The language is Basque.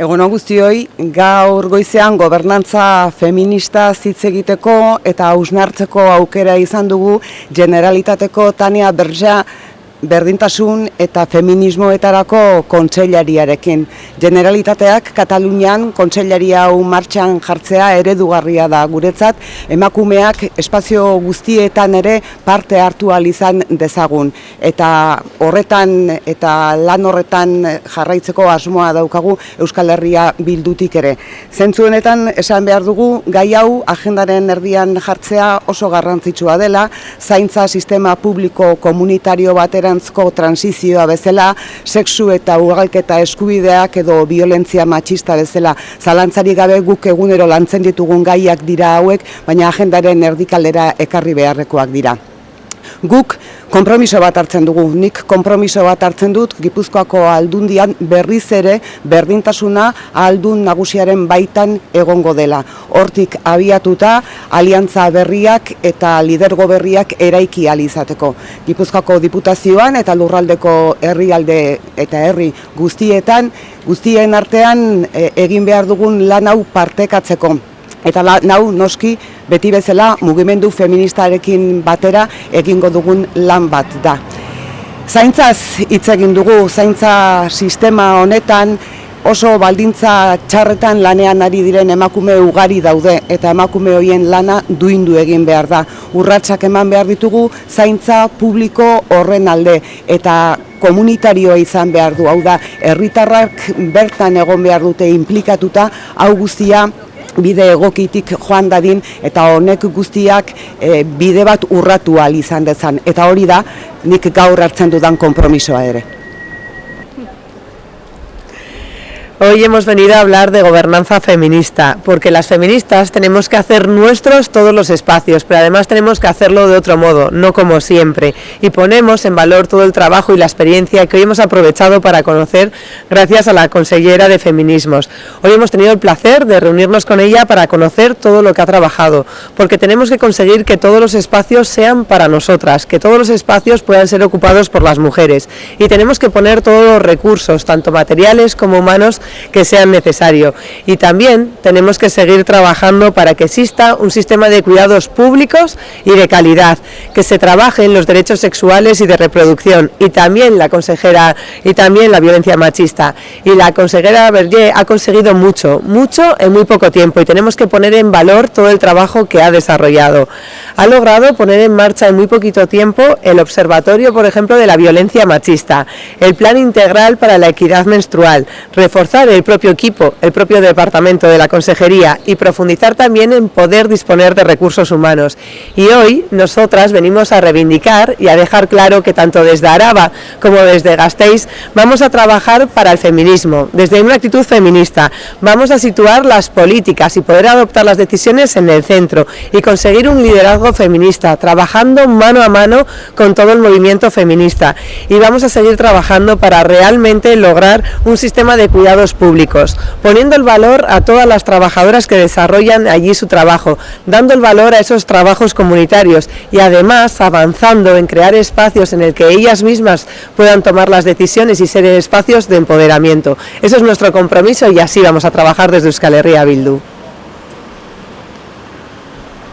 Egun guztioi, gaur goizean gobernantza feminista hitz egiteko eta hausnartzeko aukera izan dugu generalitateko Tania Berja berdintasun eta feminismoetarako kontseilariarekin. Generalitateak Katalunian kontseilaria hau martxan jartzea eredugarria da guretzat, emakumeak espazio guztietan ere parte hartu izan dezagun. Eta horretan eta lan horretan jarraitzeko asmoa daukagu Euskal Herria bildutik ere. Zentzuenetan esan behar dugu, gai hau agendaren erdian jartzea oso garrantzitsua dela, zaintza sistema publiko komunitario batera aurrerantzko transizioa bezala, sexu eta ugalketa eskubideak edo violentzia matxista bezala zalantzari gabe guk egunero lantzen ditugun gaiak dira hauek, baina agendaren erdikaldera ekarri beharrekoak dira. Guk konpromiso bat hartzen dugu, nik konpromiso bat hartzen dut Gipuzkoako aldundian berriz ere berdintasuna aldun nagusiaren baitan egongo dela. Hortik abiatuta aliantza berriak eta lidergo berriak eraiki izateko. Gipuzkoako diputazioan eta lurraldeko herrialde eta herri guztietan, guztien artean e, egin behar dugun lan hau partekatzeko. Eta la, nau noski beti bezala mugimendu feministarekin batera egingo dugun lan bat da. Zaintzaz hitz egin dugu, zaintza sistema honetan oso baldintza txarretan lanean ari diren emakume ugari daude eta emakume hoien lana duindu egin behar da. Urratsak eman behar ditugu zaintza publiko horren alde eta komunitarioa izan behar du. Hau da, herritarrak bertan egon behar dute implikatuta, hau guztia bide egokitik joan dadin eta honek guztiak e, bide bat urratu izan dezan. Eta hori da nik gaur hartzen dudan konpromisoa ere. Hoy hemos venido a hablar de gobernanza feminista, porque las feministas tenemos que hacer nuestros todos los espacios, pero además tenemos que hacerlo de otro modo, no como siempre, y ponemos en valor todo el trabajo y la experiencia que hoy hemos aprovechado para conocer gracias a la consellera de feminismos. Hoy hemos tenido el placer de reunirnos con ella para conocer todo lo que ha trabajado, porque tenemos que conseguir que todos los espacios sean para nosotras, que todos los espacios puedan ser ocupados por las mujeres, y tenemos que poner todos los recursos, tanto materiales como humanos, que sean necesarios. Y también tenemos que seguir trabajando para que exista un sistema de cuidados públicos y de calidad, que se trabaje en los derechos sexuales y de reproducción y también la consejera y también la violencia machista. Y la consejera Berger ha conseguido mucho, mucho en muy poco tiempo y tenemos que poner en valor todo el trabajo que ha desarrollado. Ha logrado poner en marcha en muy poquito tiempo el observatorio, por ejemplo, de la violencia machista, el plan integral para la equidad menstrual, reforzar el propio equipo, el propio departamento de la consejería y profundizar también en poder disponer de recursos humanos. Y hoy nosotras venimos a reivindicar y a dejar claro que tanto desde Araba como desde Gasteiz vamos a trabajar para el feminismo, desde una actitud feminista. Vamos a situar las políticas y poder adoptar las decisiones en el centro y conseguir un liderazgo feminista, trabajando mano a mano con todo el movimiento feminista. Y vamos a seguir trabajando para realmente lograr un sistema de cuidados públicos, poniendo el valor a todas las trabajadoras que desarrollan allí su trabajo, dando el valor a esos trabajos comunitarios y además avanzando en crear espacios en el que ellas mismas puedan tomar las decisiones y ser espacios de empoderamiento. Eso es nuestro compromiso y así vamos a trabajar desde Euskal Herria Bildu.